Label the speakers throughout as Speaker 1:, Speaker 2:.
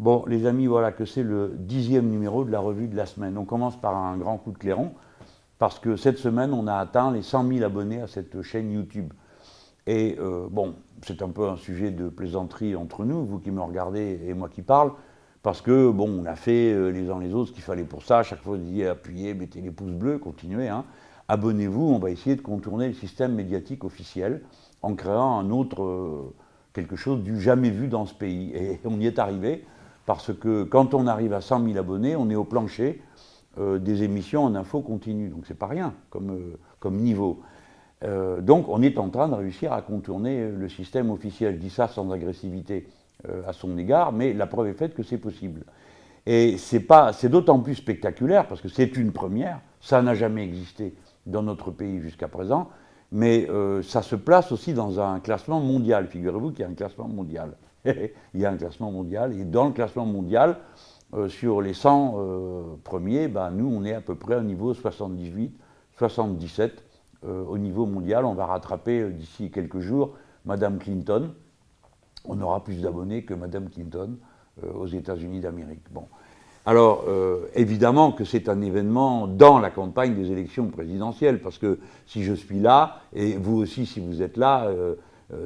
Speaker 1: Bon, les amis, voilà que c'est le dixième numéro de la revue de la semaine. On commence par un grand coup de clairon, parce que cette semaine, on a atteint les 100 000 abonnés à cette chaîne YouTube. Et euh, bon, c'est un peu un sujet de plaisanterie entre nous, vous qui me regardez et moi qui parle, parce que bon, on a fait euh, les uns les autres ce qu'il fallait pour ça. Chaque fois, vous disiez appuyez, mettez les pouces bleus, continuez. Hein. Abonnez-vous, on va essayer de contourner le système médiatique officiel en créant un autre, euh, quelque chose du jamais vu dans ce pays. Et on y est arrivé parce que quand on arrive à 100 000 abonnés, on est au plancher euh, des émissions en info continue. Donc c'est pas rien comme, euh, comme niveau. Euh, donc on est en train de réussir à contourner le système officiel. Je dis ça sans agressivité à son égard, mais la preuve est faite que c'est possible. Et c'est d'autant plus spectaculaire, parce que c'est une première, ça n'a jamais existé dans notre pays jusqu'à présent, mais ça se place aussi dans un classement mondial. Figurez-vous qu'il y a un classement mondial. il y a un classement mondial, et dans le classement mondial, euh, sur les 100 euh, premiers, ben, nous, on est à peu près au niveau 78, 77 euh, au niveau mondial. On va rattraper d'ici quelques jours Madame Clinton. On aura plus d'abonnés que Madame Clinton aux États-Unis d'Amérique. Bon. Alors, évidemment que c'est un événement dans la campagne des élections présidentielles, parce que si je suis là, et vous aussi si vous êtes là,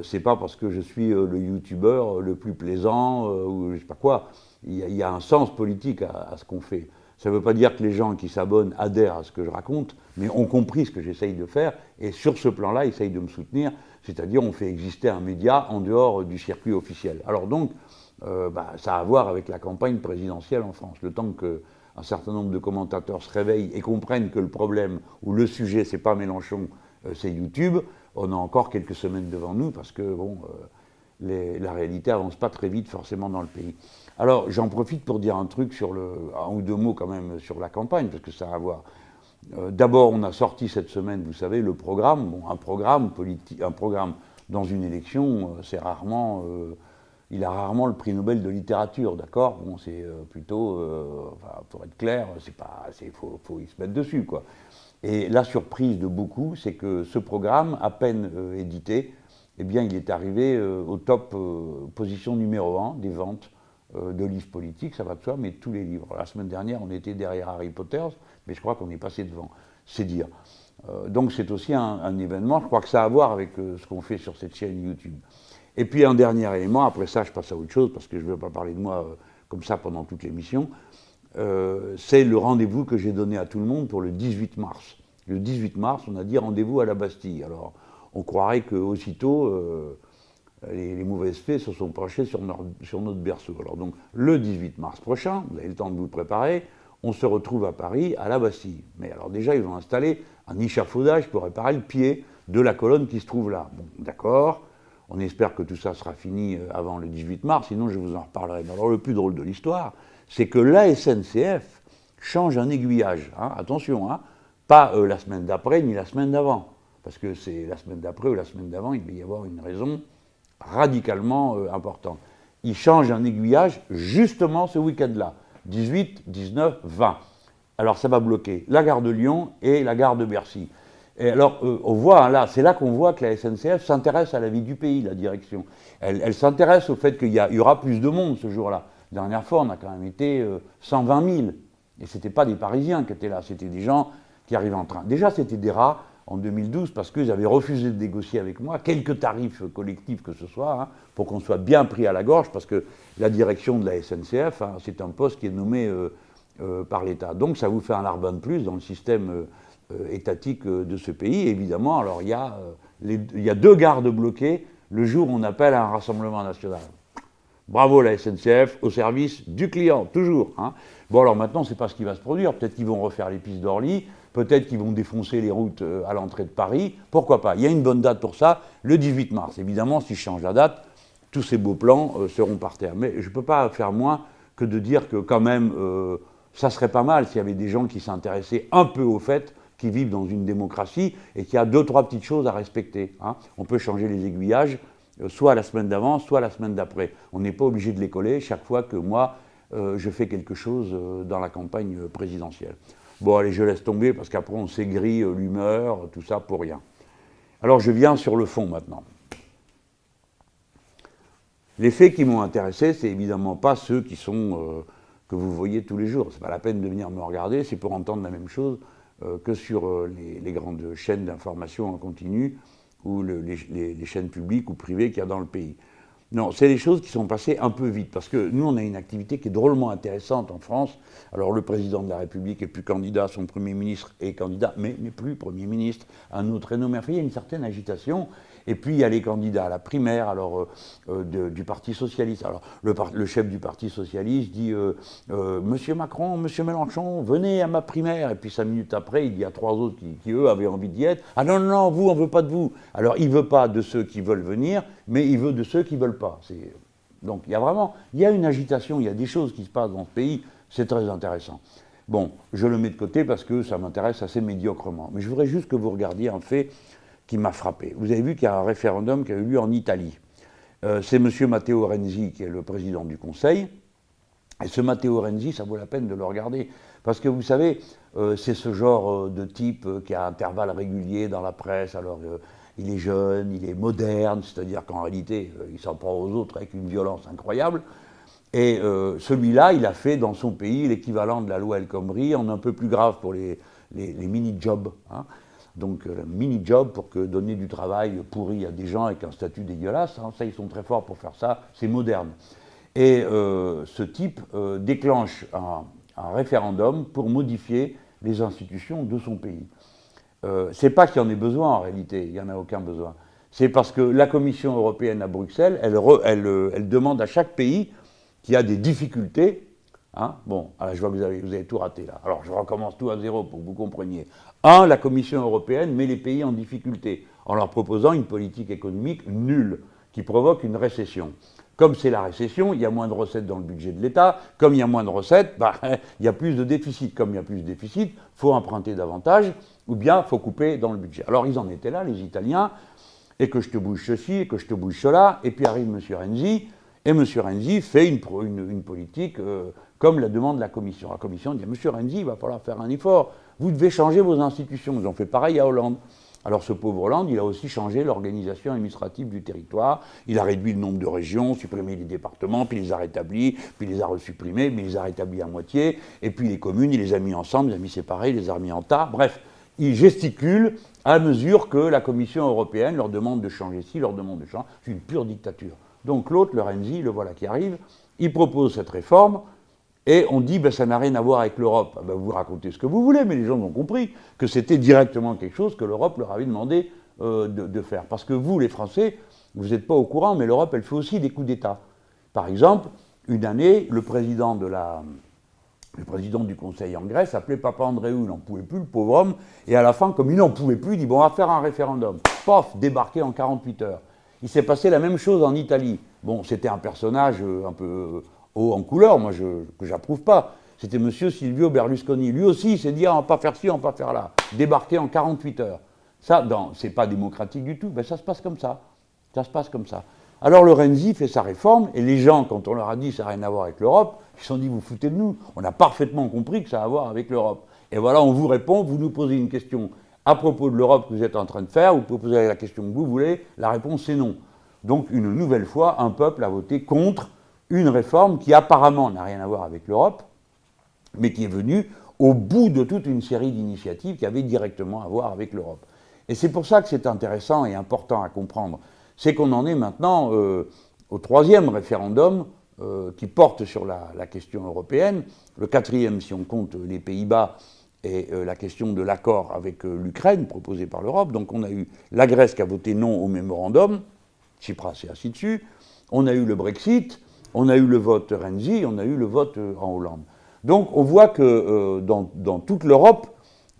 Speaker 1: c'est pas parce que je suis euh, le youtubeur le plus plaisant euh, ou je sais pas quoi. Il y, a, un sens politique à, ce qu'on fait. Ça ne veut pas dire que les gens qui s'abonnent adhèrent à ce que je raconte, mais ont compris ce que j'essaye de faire et sur ce plan-là, essayent de me soutenir. C'est-à-dire, on fait exister un média en dehors du circuit officiel. Alors donc, bah, ça a à voir avec la campagne présidentielle en France. Le temps qu'un certain nombre de commentateurs se réveillent et comprennent que le problème ou le sujet, c'est pas Mélenchon, c'est YouTube, on a encore quelques semaines devant nous parce que euh, la réalité avance pas très vite forcément dans le pays. Alors j'en profite pour dire un truc sur le, un ou deux mots quand même sur la campagne parce que ça a voir. Euh, d'abord, on a sorti cette semaine, vous savez, le programme. Un programme dans une élection, euh, c'est rarement, il a rarement le prix Nobel de littérature, d'accord? Bon, c'est plutôt, pour être clair, c'est pas, faut, faut y se mettre dessus. Et la surprise de beaucoup, c'est que ce programme, à peine euh, édité, eh bien, il est arrivé euh, au top euh, position numéro 1 des ventes de livres politiques, ça va de soi, mais tous les livres. La semaine dernière, on était derrière Harry Potter, mais je crois qu'on est passé devant, c'est dire. donc c'est aussi un, événement, je crois que ça a à voir avec ce qu'on fait sur cette chaîne YouTube. Et puis un dernier élément, après ça je passe à autre chose, parce que je ne veux pas parler de moi comme ça pendant toute l'émission, euh, c'est le rendez-vous que j'ai donné à tout le monde pour le 18 mars. Le 18 mars, on a dit rendez-vous à la Bastille. Alors, on croirait qu'aussitôt, euh, les, mauvaises fées se sont penchées sur, sur, notre berceau. Alors donc, le 18 mars prochain, vous avez le temps de vous préparer, on se retrouve à Paris, à la Bastille. Mais alors déjà, ils ont installé un échafaudage pour réparer le pied de la colonne qui se trouve là. Bon, d'accord, on espère que tout ça sera fini euh, avant le 18 mars, sinon je vous en reparlerai. Mais alors le plus drôle de l'histoire, c'est que la SNCF change un aiguillage. Hein, attention, hein, pas euh, la semaine d'après ni la semaine d'avant. Parce que c'est la semaine d'après ou la semaine d'avant, il va y avoir une raison radicalement euh, importante. Il change un aiguillage justement ce week-end-là, 18, 19, 20. Alors ça va bloquer la gare de Lyon et la gare de Bercy. Et alors, euh, on voit, hein, là, c'est là qu'on voit que la SNCF s'intéresse à la vie du pays, la direction. Elle, s'intéresse au fait qu'il y, aura plus de monde ce jour-là. Dernière fois, on a quand même été 120 euh, 000. Et ce n'étaient pas des Parisiens qui étaient là, c'était des gens qui arrivaient en train. Déjà, c'était des rats en 2012 parce qu'ils avaient refusé de négocier avec moi quelques tarifs collectifs que ce soit, hein, pour qu'on soit bien pris à la gorge, parce que la direction de la SNCF, hein, c'est un poste qui est nommé euh, euh, par l'État. Donc ça vous fait un larbin de plus dans le système étatique de ce pays. évidemment, alors il y, a, il y a deux gardes bloqués le jour où on appelle à un rassemblement national. Bravo la SNCF, au service du client, toujours. Hein. Bon alors maintenant, c'est pas ce qui va se produire. Peut-être qu'ils vont refaire les pistes d'Orly, peut-être qu'ils vont défoncer les routes euh, à l'entrée de Paris. Pourquoi pas? Il y a une bonne date pour ça, le 18 mars. Évidemment, si je change la date, tous ces beaux plans euh, seront par terre. Mais je ne peux pas faire moins que de dire que quand même, euh, ça serait pas mal s'il y avait des gens qui s'intéressaient un peu au fait qui vivent dans une démocratie et qui a deux, trois petites choses à respecter. Hein. On peut changer les aiguillages, soit la semaine d'avant, soit la semaine d'après. On n'est pas obligé de les coller chaque fois que moi, euh, je fais quelque chose euh, dans la campagne présidentielle. Bon, allez, je laisse tomber parce qu'après on s'aigrit l'humeur, tout ça pour rien. Alors je viens sur le fond maintenant. Les faits qui m'ont intéressé, c'est évidemment pas ceux qui sont que vous voyez tous les jours. C'est pas la peine de venir me regarder, c'est pour entendre la même chose que sur les, grandes chaînes d'information en continu ou les, chaînes publiques ou privées qu'il y a dans le pays. Non, c'est des choses qui sont passées un peu vite, parce que nous, on a une activité qui est drôlement intéressante en France. Alors, le président de la République est plus candidat, son Premier ministre est candidat, mais n'est plus Premier ministre. Un autre est nommé. Il y a une certaine agitation, et puis il y a les candidats à la primaire alors, euh, euh, du Parti Socialiste. Alors le, chef du Parti Socialiste dit euh, Monsieur Macron, Monsieur Mélenchon, venez à ma primaire. Et puis cinq minutes après, il y a trois autres qui, eux, avaient envie d'y être. Ah non, non, non, vous, on ne veut pas de vous. Alors il ne veut pas de ceux qui veulent venir, mais il veut de ceux qui ne veulent pas. Donc il y a vraiment il y a une agitation, il y a des choses qui se passent dans ce pays, c'est très intéressant. Bon, je le mets de côté parce que ça m'intéresse assez médiocrement. Mais je voudrais juste que vous regardiez un fait qui m'a frappé. Vous avez vu qu'il y a un référendum qui a eu lieu en Italie. Euh, c'est M. Matteo Renzi qui est le président du Conseil. Et ce Matteo Renzi, ça vaut la peine de le regarder. Parce que vous savez, euh, c'est ce genre euh, de type qui a intervalles réguliers dans la presse. Alors, il est jeune, il est moderne, c'est-à-dire qu'en réalité, il s'en prend aux autres avec une violence incroyable. Et celui-là, il a fait dans son pays l'équivalent de la loi El Khomri, en un peu plus grave pour les, les, mini-jobs. Hein donc euh, mini-job pour que donner du travail pourri à des gens avec un statut dégueulasse. Hein, ça, ils sont très forts pour faire ça, c'est moderne. Et euh, ce type euh, déclenche un, référendum pour modifier les institutions de son pays. Euh, c'est pas qu'il y en ait besoin en réalité, il n'y en a aucun besoin. C'est parce que la Commission européenne à Bruxelles, elle, elle demande à chaque pays qui a des difficultés Hein? Bon, alors je vois que vous avez, tout raté là. Alors je recommence tout à zéro pour que vous compreniez. Un, la Commission européenne met les pays en difficulté en leur proposant une politique économique nulle qui provoque une récession. Comme c'est la récession, il y a moins de recettes dans le budget de l'État. Comme il y a moins de recettes, bah, il y a plus de déficit. Comme il y a plus de déficit, il faut emprunter davantage ou bien il faut couper dans le budget. Alors ils en étaient là, les Italiens, et que je te bouge ceci, et que je te bouge cela, et puis arrive M. Renzi, et M. Renzi fait une, une, politique euh, comme la demande la Commission. La Commission dit, M. Renzi, il va falloir faire un effort. Vous devez changer vos institutions. Ils ont fait pareil à Hollande. Alors ce pauvre Hollande, il a aussi changé l'organisation administrative du territoire. Il a réduit le nombre de régions, supprimé les départements, puis les a rétablis, puis les a resupprimés, il les a rétablis à moitié. Et puis les communes, il les a mis ensemble, il les a mis séparés, il les a remis en tas. Bref, il gesticule à mesure que la Commission européenne leur demande de changer ci, leur demande de changer. C'est une pure dictature. Donc l'autre, le Renzi, le voilà qui arrive, il propose cette réforme. Et on dit, ben, ça n'a rien à voir avec l'Europe. Ah ben, vous racontez ce que vous voulez, mais les gens ont compris que c'était directement quelque chose que l'Europe leur avait demandé euh, de, faire. Parce que vous, les Français, vous n'êtes pas au courant, mais l'Europe, elle fait aussi des coups d'État. Par exemple, une année, le président, du Conseil en Grèce s'appelait Papa Andréou, il n'en pouvait plus, le pauvre homme, et à la fin, comme il n'en pouvait plus, il dit, bon, on va faire un référendum. Pof, débarqué en 48 heures. Il s'est passé la même chose en Italie. Bon, c'était un personnage euh, un peu haut en couleur, moi, je, que j'approuve pas. C'était M. Silvio Berlusconi. Lui aussi, il s'est dit, ah, on va pas faire ci, on va pas faire là. Débarquer en 48 heures. Ça, c'est pas démocratique du tout, mais ça se passe comme ça. Ça se passe comme ça. Alors le Renzi fait sa réforme, et les gens, quand on leur a dit ça n'a rien à voir avec l'Europe, ils se sont dit, vous foutez de nous. On a parfaitement compris que ça a à voir avec l'Europe. Et voilà, on vous répond, vous nous posez une question à propos de l'Europe que vous êtes en train de faire, vous pouvez poser la question que vous voulez, la réponse c'est non. Donc une nouvelle fois, un peuple a voté contre une réforme qui apparemment n'a rien à voir avec l'Europe, mais qui est venue au bout de toute une série d'initiatives qui avaient directement à voir avec l'Europe. Et c'est pour ça que c'est intéressant et important à comprendre. C'est qu'on en est maintenant euh, au troisième référendum euh, qui porte sur la, question européenne, le quatrième si on compte les Pays-Bas et euh, la question de l'accord avec l'Ukraine proposé par l'Europe. Donc on a eu la Grèce qui a voté non au mémorandum, Tsipras et ainsi de suite. On a eu le Brexit, on a eu le vote Renzi, on a eu le vote euh, en Hollande. Donc on voit que euh, dans, toute l'Europe,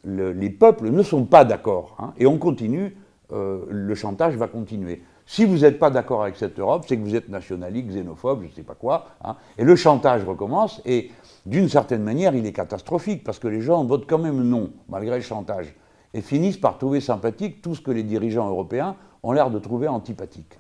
Speaker 1: les peuples ne sont pas d'accord. Hein, et on continue, euh, le chantage va continuer. Si vous n'êtes pas d'accord avec cette Europe, c'est que vous êtes nationaliste, xénophobe, je ne sais pas quoi. Hein, et le chantage recommence, et d'une certaine manière, il est catastrophique, parce que les gens votent quand même non, malgré le chantage, et finissent par trouver sympathique tout ce que les dirigeants européens ont l'air de trouver antipathique.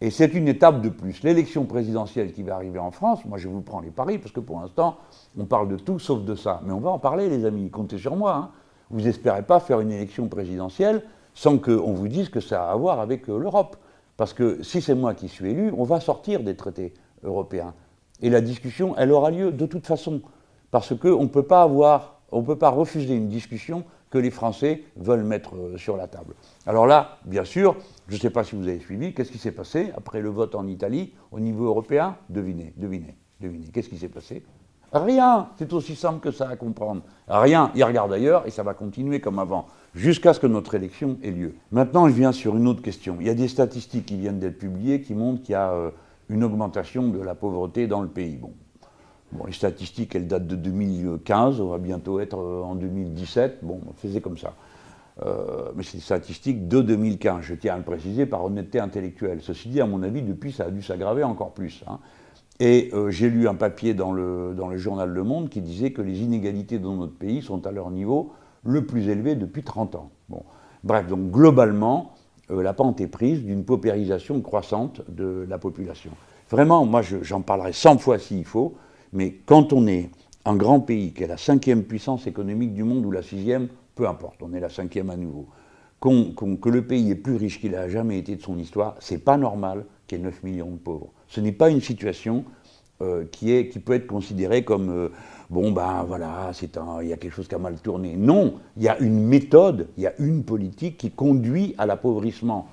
Speaker 1: Et c'est une étape de plus. L'élection présidentielle qui va arriver en France, moi je vous prends les paris, parce que pour l'instant, on parle de tout sauf de ça. Mais on va en parler, les amis, comptez sur moi. Hein. Vous n'espérez pas faire une élection présidentielle sans qu'on vous dise que ça a à voir avec euh, l'Europe. Parce que si c'est moi qui suis élu, on va sortir des traités européens. Et la discussion, elle aura lieu de toute façon. Parce qu'on ne peut pas avoir, on peut pas refuser une discussion que les Français veulent mettre euh, sur la table. Alors là, bien sûr, je ne sais pas si vous avez suivi, qu'est-ce qui s'est passé après le vote en Italie au niveau européen? Devinez, devinez, devinez. Qu'est-ce qui s'est passé? Rien, c'est aussi simple que ça à comprendre. Rien, il regarde ailleurs et ça va continuer comme avant, jusqu'à ce que notre élection ait lieu. Maintenant, je viens sur une autre question. Il y a des statistiques qui viennent d'être publiées qui montrent qu'il y a euh, une augmentation de la pauvreté dans le pays. Bon. Les statistiques, elles datent de 2015, on va bientôt être euh, en 2017. Bon, on faisait comme ça. Euh, mais c'est des statistiques de 2015, je tiens à le préciser par honnêteté intellectuelle. Ceci dit, à mon avis, depuis, ça a dû s'aggraver encore plus. Hein. Et euh, j'ai lu un papier dans le, journal Le Monde qui disait que les inégalités dans notre pays sont à leur niveau le plus élevé depuis 30 ans. Bref, donc globalement, la pente est prise d'une paupérisation croissante de la population. Vraiment, moi j'en parlerai 100 fois s'il faut, mais quand on est un grand pays qui est la cinquième puissance économique du monde ou la sixième, peu importe, on est la cinquième à nouveau, que le pays est plus riche qu'il n'a jamais été de son histoire, c'est pas normal qu'il y ait 9 millions de pauvres. Ce n'est pas une situation euh, qui, est, qui peut être considérée comme euh, bon ben voilà, il y a quelque chose qui a mal tourné. Non, il y a une méthode, il y a une politique qui conduit à l'appauvrissement.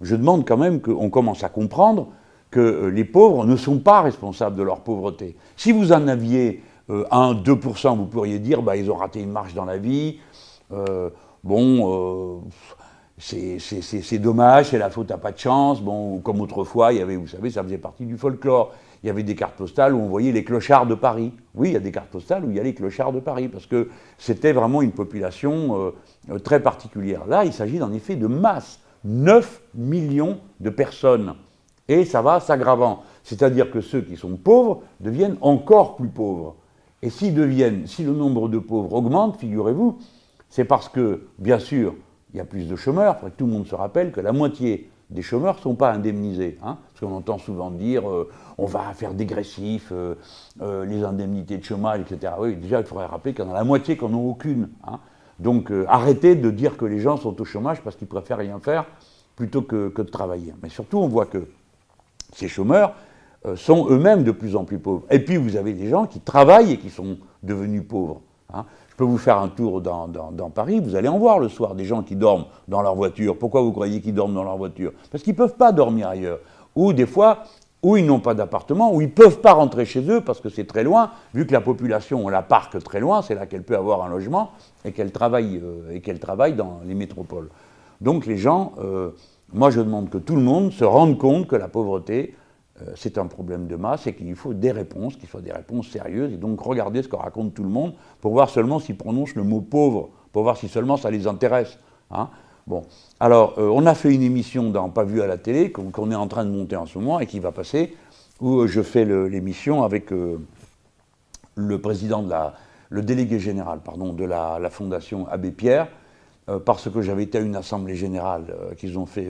Speaker 1: Je demande quand même qu'on commence à comprendre que euh, les pauvres ne sont pas responsables de leur pauvreté. Si vous en aviez 1, 2%, vous pourriez dire bah, ils ont raté une marche dans la vie. bon, c'est dommage, c'est la faute à pas de chance. Bon, comme autrefois, il y avait, vous savez, ça faisait partie du folklore. Il y avait des cartes postales où on voyait les clochards de Paris. Oui, il y a des cartes postales où il y a les clochards de Paris, parce que c'était vraiment une population euh, très particulière. Là, il s'agit en effet de masse. 9 millions de personnes. Et ça va s'aggravant. C'est-à-dire que ceux qui sont pauvres deviennent encore plus pauvres. Et s'ils deviennent, si le nombre de pauvres augmente, figurez-vous, c'est parce que, bien sûr, il y a plus de chômeurs. Tout le monde se rappelle que la moitié des chômeurs ne sont pas indemnisés. Hein, parce qu'on entend souvent dire euh, on va faire dégressif euh, euh, les indemnités de chômage, etc. Oui, déjà, il faudrait rappeler qu'il y en a la moitié qui n'en ont aucune. Hein. Donc arrêtez de dire que les gens sont au chômage parce qu'ils préfèrent rien faire plutôt que, que, de travailler. Mais surtout, on voit que ces chômeurs sont eux-mêmes de plus en plus pauvres. Et puis, vous avez des gens qui travaillent et qui sont devenus pauvres. Hein. Je peux vous faire un tour dans, Paris, vous allez en voir le soir des gens qui dorment dans leur voiture. Pourquoi vous croyez qu'ils dorment dans leur voiture? Parce qu'ils ne peuvent pas dormir ailleurs. Ou des fois, où ils n'ont pas d'appartement, où ils ne peuvent pas rentrer chez eux parce que c'est très loin, vu que la population, on la parque très loin, c'est là qu'elle peut avoir un logement et qu'elle travaille, euh, qu'elle travaille dans les métropoles. Donc les gens, euh, moi je demande que tout le monde se rende compte que la pauvreté, euh, c'est un problème de masse et qu'il faut des réponses, qu'il soient des réponses sérieuses. Et donc regardez ce que raconte tout le monde pour voir seulement s'ils prononcent le mot pauvre, pour voir si seulement ça les intéresse. Hein. Bon, alors euh, on a fait une émission dans Pas vu à la télé qu'on est en train de monter en ce moment et qui va passer, où euh, je fais l'émission avec le président de la, le délégué général pardon, de la Fondation Abbé Pierre, parce que j'avais été à une assemblée générale qu'ils ont fait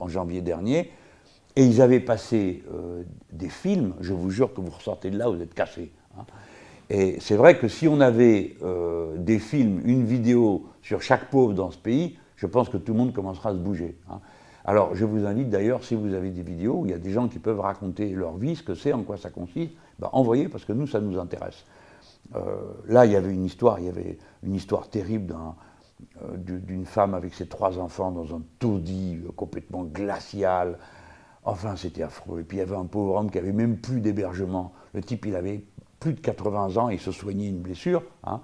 Speaker 1: en janvier dernier, et ils avaient passé euh, des films, je vous jure que vous ressortez de là, vous êtes cassés. Hein. Et c'est vrai que si on avait euh, des films, une vidéo sur chaque pauvre dans ce pays, je pense que tout le monde commencera à se bouger. Hein. Alors je vous invite d'ailleurs, si vous avez des vidéos où il y a des gens qui peuvent raconter leur vie, ce que c'est, en quoi ça consiste, ben, envoyez parce que nous, ça nous intéresse. Euh, là, il y avait une histoire, il y avait une histoire terrible d'une femme avec ses trois enfants dans un taudis complètement glacial, Enfin, c'était affreux. Et puis il y avait un pauvre homme qui avait même plus d'hébergement. Le type, il avait plus de 80 ans, il se soignait une blessure. Hein.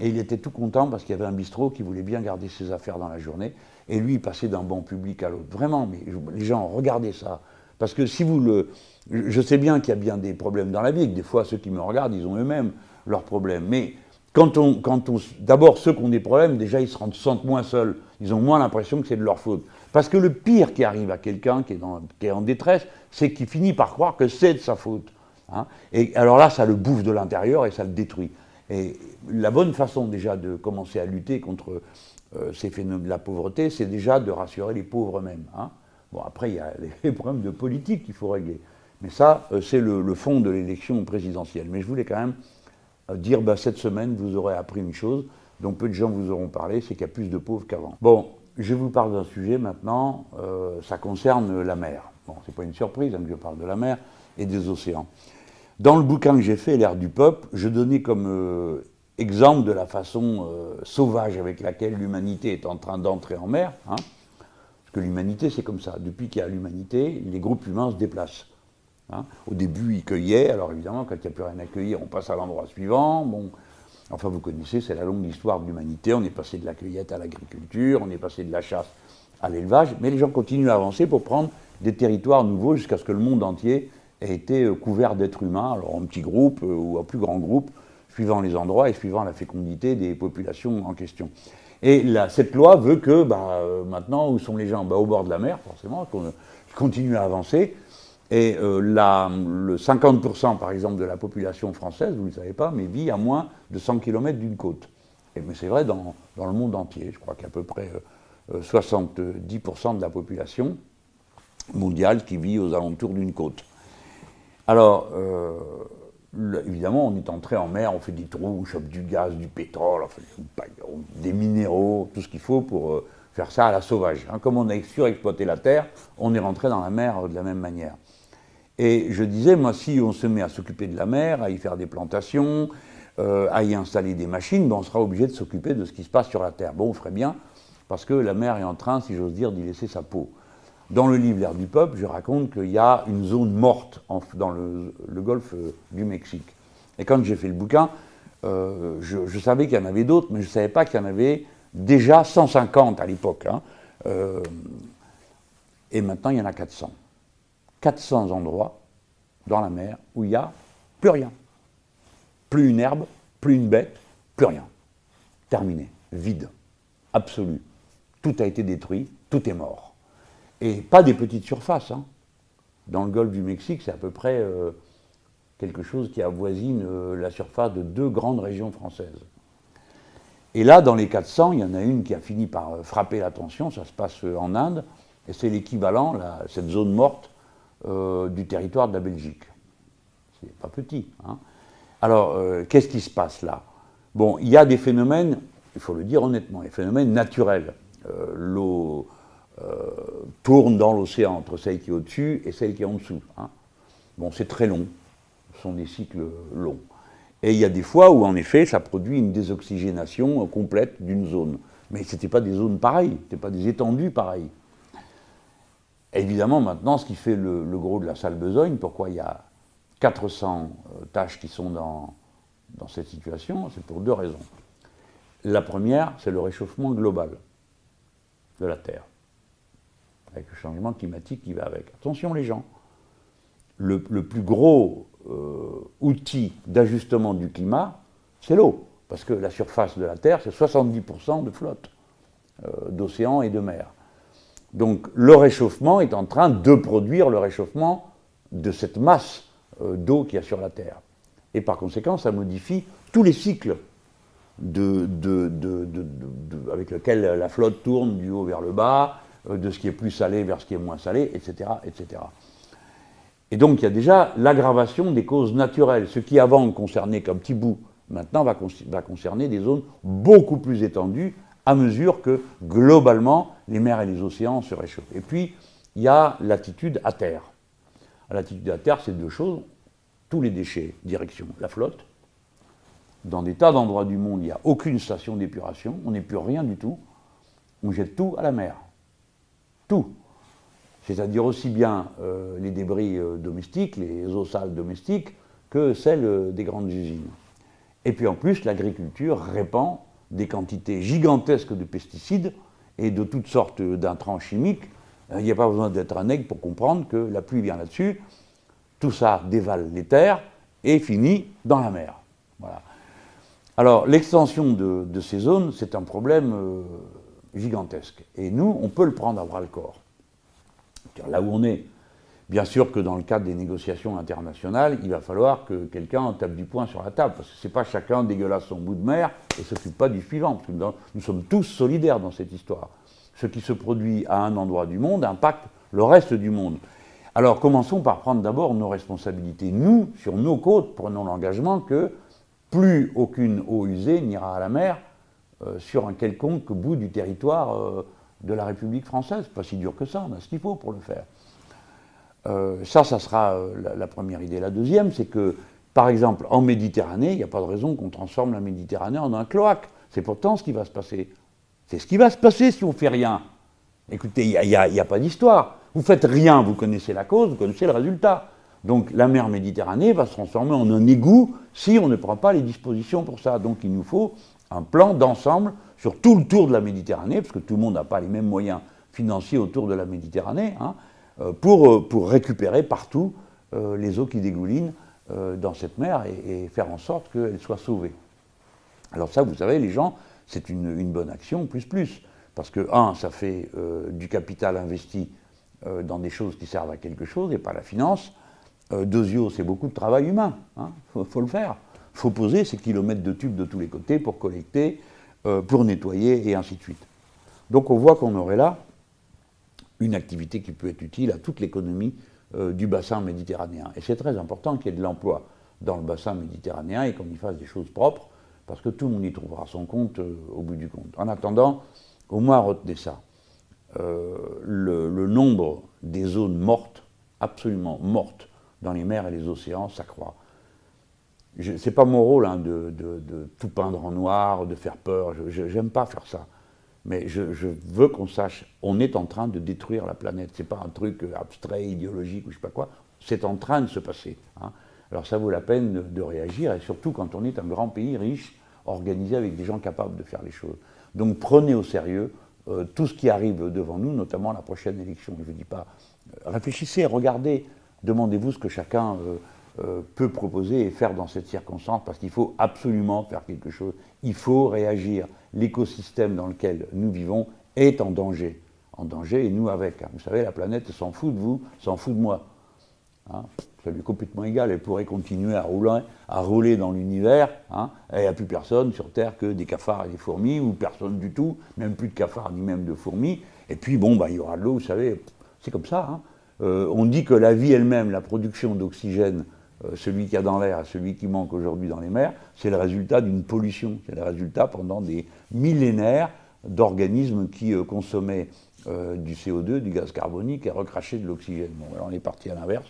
Speaker 1: et il était tout content parce qu'il y avait un bistrot qui voulait bien garder ses affaires dans la journée. Et lui, il passait d'un bon public à l'autre. Vraiment, mais les gens, regardez ça. Parce que si vous le. Je sais bien qu'il y a bien des problèmes dans la vie, que des fois, ceux qui me regardent, ils ont eux-mêmes leurs problèmes. Mais quand on. Quand on D'abord, ceux qui ont des problèmes, déjà, ils se sentent moins seuls. Ils ont moins l'impression que c'est de leur faute. Parce que le pire qui arrive à quelqu'un qui, est en détresse, c'est qu'il finit par croire que c'est de sa faute. Hein. Et alors là, ça le bouffe de l'intérieur et ça le détruit. Et la bonne façon déjà de commencer à lutter contre euh, ces phénomènes de la pauvreté, c'est déjà de rassurer les pauvres eux-mêmes. Hein. Bon, après, il y a les problèmes de politique qu'il faut régler. Mais ça, euh, c'est le, fond de l'élection présidentielle. Mais je voulais quand même dire, bah, cette semaine, vous aurez appris une chose dont peu de gens vous auront parlé, c'est qu'il y a plus de pauvres qu'avant. Bon, je vous parle d'un sujet maintenant, euh, ça concerne la mer. Bon, c'est pas une surprise hein, je parle de la mer et des océans. Dans le bouquin que j'ai fait, L'ère du peuple, je donnais comme euh, exemple de la façon euh, sauvage avec laquelle l'humanité est en train d'entrer en mer. Hein. parce que l'humanité, c'est comme ça. Depuis qu'il y a l'humanité, les groupes humains se déplacent. Hein. Au début, ils cueillaient. Alors évidemment, quand il n'y a plus rien à cueillir, on passe à l'endroit suivant. Bon, Enfin, vous connaissez, c'est la longue histoire de l'humanité. On est passé de la cueillette à l'agriculture, on est passé de la chasse à l'élevage, mais les gens continuent à avancer pour prendre des territoires nouveaux jusqu'à ce que le monde entier ait été euh, couvert d'êtres humains, alors en petits groupes euh, ou en plus grands groupes, suivant les endroits et suivant la fécondité des populations en question. Et cette loi veut que, bah, euh, maintenant, où sont les gens? Bah, Au bord de la mer, forcément, qu'on continue à avancer, et euh, le 50% par exemple de la population française, vous ne le savez pas, mais vit à moins de 100 km d'une côte. Et, mais c'est vrai dans, le monde entier. Je crois qu'il y a à peu près 70% euh, de la population mondiale qui vit aux alentours d'une côte. Alors, euh, évidemment, on est entré en mer, on fait des trous, on chope du gaz, du pétrole, des minéraux, tout ce qu'il faut pour faire ça à la sauvage. Hein. Comme on a surexploité la terre, on est rentré dans la mer de la même manière. Et je disais, moi, si on se met à s'occuper de la mer, à y faire des plantations, euh, à y installer des machines, ben on sera obligé de s'occuper de ce qui se passe sur la Terre. Bon, on ferait bien, parce que la mer est en train, si j'ose dire, d'y laisser sa peau. Dans le livre L'air du peuple, je raconte qu'il y a une zone morte dans le, golfe euh, du Mexique. Et quand j'ai fait le bouquin, euh, je, savais qu'il y en avait d'autres, mais je ne savais pas qu'il y en avait déjà 150 à l'époque. Hein. et maintenant, il y en a 400. 400 endroits dans la mer où il n'y a plus rien. Plus une herbe, plus une bête, plus rien. Terminé, vide, absolu. Tout a été détruit, tout est mort. Et pas des petites surfaces. Hein. Dans le golfe du Mexique, c'est à peu près euh, quelque chose qui avoisine euh, la surface de deux grandes régions françaises. Et là, dans les 400, il y en a une qui a fini par euh, frapper l'attention, ça se passe en Inde, et c'est l'équivalent, cette zone morte, euh, du territoire de la Belgique. C'est pas petit. Hein. Alors, euh, qu'est-ce qui se passe là? Bon, il y a des phénomènes, il faut le dire honnêtement, des phénomènes naturels. Euh, l'eau tourne dans l'océan entre celle qui est au-dessus et celle qui est en dessous. Hein. Bon, c'est très long, ce sont des cycles longs. Et il y a des fois où, en effet, ça produit une désoxygénation complète d'une zone. Mais ce n'étaient pas des zones pareilles, ce pas des étendues pareilles. Évidemment, maintenant, ce qui fait le, gros de la salle besogne, pourquoi il y a 400 euh, tâches qui sont dans, dans cette situation, c'est pour deux raisons. La première, c'est le réchauffement global de la Terre, avec le changement climatique qui va avec. Attention les gens, le, plus gros euh, outil d'ajustement du climat, c'est l'eau, parce que la surface de la Terre, c'est 70% de flotte, euh, d'océans et de mer. Donc le réchauffement est en train de produire le réchauffement de cette masse euh, d'eau qu'il y a sur la Terre. Et par conséquent, ça modifie tous les cycles avec lesquels la flotte tourne du haut vers le bas, euh, de ce qui est plus salé vers ce qui est moins salé, etc. etc. Et donc il y a déjà l'aggravation des causes naturelles. Ce qui avant concernait qu'un petit bout, maintenant va concerner des zones beaucoup plus étendues à mesure que, globalement, les mers et les océans se réchauffent. Et puis, il y a l'attitude à terre. L'attitude à terre, c'est deux choses. Tous les déchets, direction la flotte. Dans des tas d'endroits du monde, il n'y a aucune station d'épuration, on plus rien du tout. On jette tout à la mer. Tout. C'est-à-dire aussi bien euh, les débris euh, domestiques, les eaux sales domestiques, que celles euh, des grandes usines. Et puis en plus, l'agriculture répand des quantités gigantesques de pesticides et de toutes sortes d'intrants chimiques. Euh, il n'y a pas besoin d'être un aigle pour comprendre que la pluie vient là-dessus, tout ça dévale les terres et finit dans la mer. Voilà. Alors l'extension de, ces zones, c'est un problème euh, gigantesque. Et nous, on peut le prendre à bras le corps. Là où on est, Bien sûr que dans le cadre des négociations internationales, il va falloir que quelqu'un tape du poing sur la table, parce que ce n'est pas chacun dégueulasse son bout de mer et s'occupe pas du suivant, parce que nous sommes tous solidaires dans cette histoire. Ce qui se produit à un endroit du monde impacte le reste du monde. Alors commençons par prendre d'abord nos responsabilités. Nous, sur nos côtes, prenons l'engagement que plus aucune eau usée n'ira à la mer euh, sur un quelconque bout du territoire euh, de la République française. Pas si dur que ça, on a ce qu'il faut pour le faire. Euh, ça, ça sera euh, la, première idée. La deuxième, c'est que, par exemple, en Méditerranée, il n'y a pas de raison qu'on transforme la Méditerranée en un cloaque. C'est pourtant ce qui va se passer. C'est ce qui va se passer si on ne fait rien. Écoutez, il n'y a, pas d'histoire. Vous faites rien, vous connaissez la cause, vous connaissez le résultat. Donc la mer Méditerranée va se transformer en un égout si on ne prend pas les dispositions pour ça. Donc il nous faut un plan d'ensemble sur tout le tour de la Méditerranée, parce que tout le monde n'a pas les mêmes moyens financiers autour de la Méditerranée, hein, pour, euh, pour, récupérer partout euh, les eaux qui dégoulinent dans cette mer et, faire en sorte qu'elles soient sauvées. Alors ça, vous savez, les gens, c'est une, bonne action, plus plus. Parce que, un, ça fait du capital investi euh, dans des choses qui servent à quelque chose et pas la finance. Euh, Deuxièmement, c'est beaucoup de travail humain. Il hein. faut, le faire. Il faut poser ces kilomètres de tubes de tous les côtés pour collecter, euh, pour nettoyer et ainsi de suite. Donc on voit qu'on aurait là une activité qui peut être utile à toute l'économie du bassin méditerranéen. Et c'est très important qu'il y ait de l'emploi dans le bassin méditerranéen et qu'on y fasse des choses propres, parce que tout le monde y trouvera son compte au bout du compte. En attendant, au moins retenez ça. Euh, le, nombre des zones mortes, absolument mortes, dans les mers et les océans s'accroît. Ce n'est pas mon rôle hein, de, tout peindre en noir, de faire peur, je n'aime pas faire ça. Mais je, veux qu'on sache, on est en train de détruire la planète. Ce n'est pas un truc abstrait, idéologique ou je sais pas quoi. C'est en train de se passer. Hein. Alors ça vaut la peine de, réagir, et surtout quand on est un grand pays riche, organisé avec des gens capables de faire les choses. Donc prenez au sérieux euh, tout ce qui arrive devant nous, notamment la prochaine élection. Je ne dis pas, euh, réfléchissez, regardez, demandez-vous ce que chacun euh, peut proposer et faire dans cette circonstance, parce qu'il faut absolument faire quelque chose. Il faut réagir. L'écosystème dans lequel nous vivons est en danger. En danger, et nous avec. Hein. Vous savez, la planète s'en fout de vous, s'en fout de moi. Hein ça lui est complètement égal, elle pourrait continuer à rouler, dans l'univers, hein, il n'y a plus personne sur Terre que des cafards et des fourmis, ou personne du tout, même plus de cafards ni même de fourmis, et puis bon, bah, il y aura de l'eau, vous savez, c'est comme ça. Euh, on dit que la vie elle-même, la production d'oxygène, euh, celui qu'il y a dans l'air et celui qui manque aujourd'hui dans les mers, c'est le résultat d'une pollution, c'est le résultat pendant des millénaires d'organismes qui euh, consommaient du CO2, du gaz carbonique et recrachaient de l'oxygène. Bon, alors on est parti à l'inverse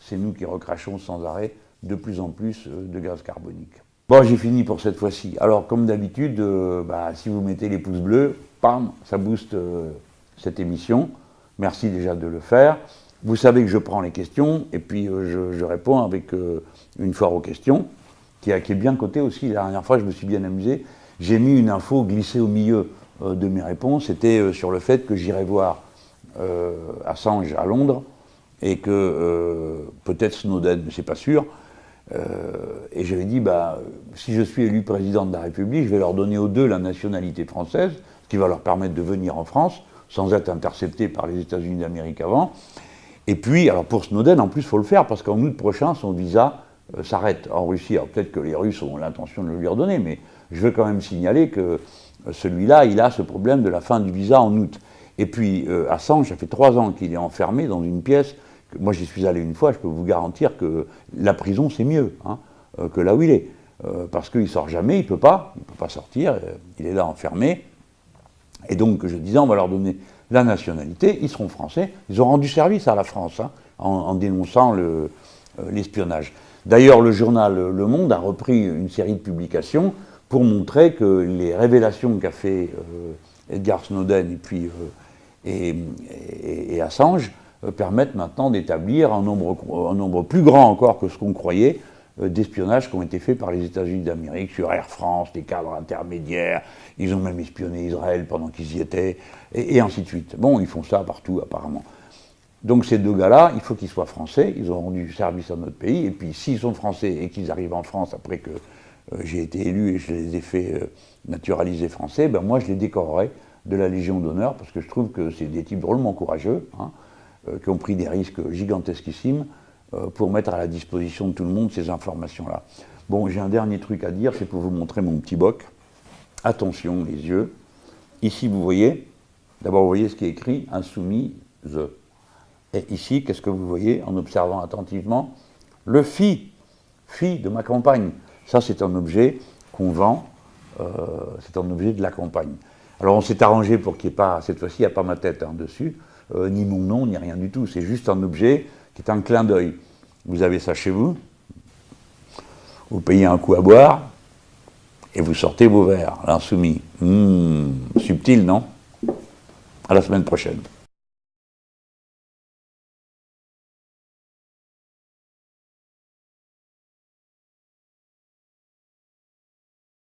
Speaker 1: c'est nous qui recrachons sans arrêt de plus en plus euh, de gaz carbonique. Bon, j'ai fini pour cette fois-ci. Alors, comme d'habitude, euh, bah, si vous mettez les pouces bleus, pam, ça booste euh, cette émission. Merci déjà de le faire. Vous savez que je prends les questions et puis je, réponds avec une foire aux questions, qui, est bien cotée aussi. La dernière fois, je me suis bien amusé. J'ai mis une info glissée au milieu de mes réponses. C'était sur le fait que j'irai voir Assange à Londres et que euh, peut-être Snowden, mais c'est pas sûr. Euh, et j'avais dit, bah, si je suis élu président de la République, je vais leur donner aux deux la nationalité française, ce qui va leur permettre de venir en France sans être intercepté par les États-Unis d'Amérique avant. Et puis, alors pour Snowden, en plus, il faut le faire parce qu'en août prochain, son visa euh, s'arrête en Russie. Alors peut-être que les Russes ont l'intention de le lui redonner, mais je veux quand même signaler que celui-là, il a ce problème de la fin du visa en août. Et puis, Assange, ça fait trois ans qu'il est enfermé dans une pièce moi j'y suis allé une fois, je peux vous garantir que la prison c'est mieux hein, euh, que là où il est. Euh, parce qu'il ne sort jamais, il ne peut pas, il ne peut pas sortir, euh, il est là enfermé. Et donc je disais, on va leur donner la nationalité, ils seront français, ils ont rendu service à la France hein, en, dénonçant l'espionnage. D'ailleurs, le journal Le Monde a repris une série de publications pour montrer que les révélations qu'a fait Edgar Snowden et puis et Assange euh, permettent maintenant d'établir un nombre, un nombre plus grand encore que ce qu'on croyait euh, d'espionnage qui ont été faits par les États-Unis d'Amérique sur Air France, des cadres intermédiaires, ils ont même espionné Israël pendant qu'ils y étaient, et, ainsi de suite. Bon, ils font ça partout apparemment. Donc ces deux gars-là, il faut qu'ils soient français, ils ont rendu service à notre pays, et puis s'ils sont français et qu'ils arrivent en France après que euh, j'ai été élu et je les ai fait naturaliser français, ben moi je les décorerai de la Légion d'honneur, parce que je trouve que c'est des types drôlement courageux, hein, euh, qui ont pris des risques gigantesquissimes euh, pour mettre à la disposition de tout le monde ces informations-là. Bon, j'ai un dernier truc à dire, c'est pour vous montrer mon petit boc. Attention, les yeux. Ici, vous voyez, d'abord, vous voyez ce qui est écrit, insoumise. Et ici, qu'est-ce que vous voyez en observant attentivement? Le fi, fi de ma campagne. Ça, c'est un objet qu'on vend, euh, c'est un objet de la campagne. Alors on s'est arrangé pour qu'il n'y ait pas, cette fois-ci, il n'y a pas ma tête hein, dessus, euh, ni mon nom, ni rien du tout. C'est juste un objet qui est un clin d'œil. Vous avez ça chez vous, vous payez un coup à boire, et vous sortez vos verres, l'insoumis. Mmh, subtil, non? À la semaine prochaine.